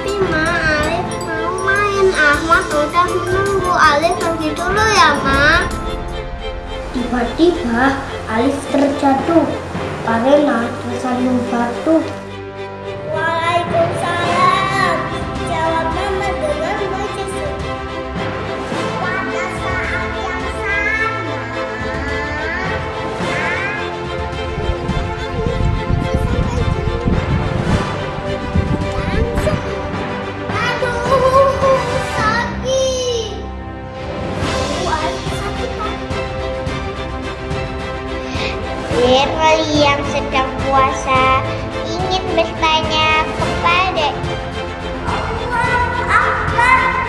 Tapi Ma, Alif mau main. Ahmad udah menunggu. Alif pergi dulu ya Ma. Tiba-tiba Alif terjatuh. Karena tersandung batu. Shirley yang sedang puasa ingin bertanya kepada Allah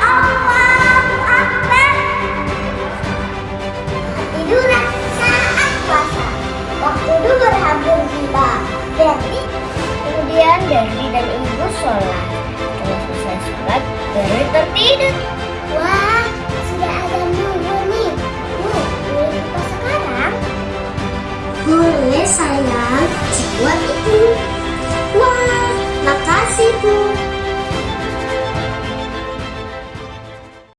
Allah Akbar. Itulah saat puasa. Waktu duhur hampir tiba. Berarti kemudian Devi dan Ibu sholat. Setelah selesai sholat, Devi tertidur. What?